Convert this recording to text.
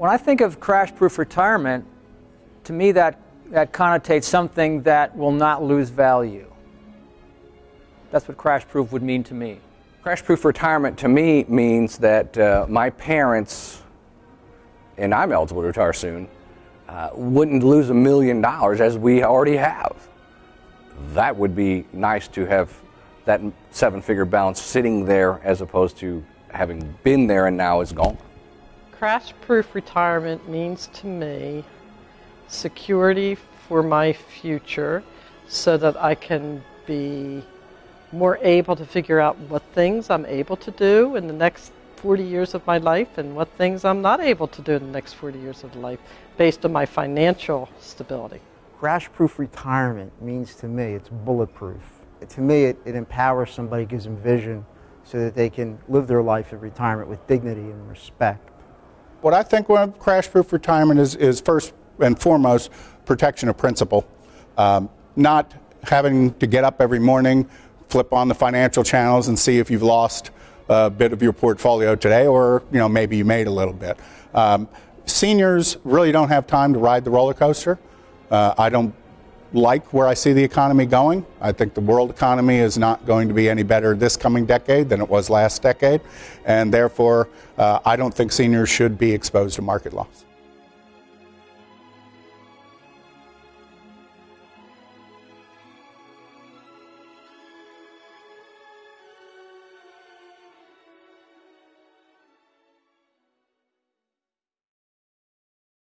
When I think of crash proof retirement, to me that, that connotates something that will not lose value. That's what crash proof would mean to me. Crash proof retirement to me means that uh, my parents, and I'm eligible to retire soon, uh, wouldn't lose a million dollars as we already have. That would be nice to have that seven figure balance sitting there as opposed to having been there and now is gone. Crash proof retirement means to me security for my future so that I can be more able to figure out what things I'm able to do in the next 40 years of my life and what things I'm not able to do in the next 40 years of life based on my financial stability. Crash-proof retirement means to me it's bulletproof. To me, it, it empowers somebody, gives them vision so that they can live their life in retirement with dignity and respect. What I think of crash-proof retirement is, is first and foremost protection of principal. Um, not having to get up every morning, flip on the financial channels and see if you've lost a bit of your portfolio today or you know maybe you made a little bit. Um, seniors really don't have time to ride the roller coaster. Uh, I don't like where I see the economy going. I think the world economy is not going to be any better this coming decade than it was last decade, and therefore uh, I don't think seniors should be exposed to market loss.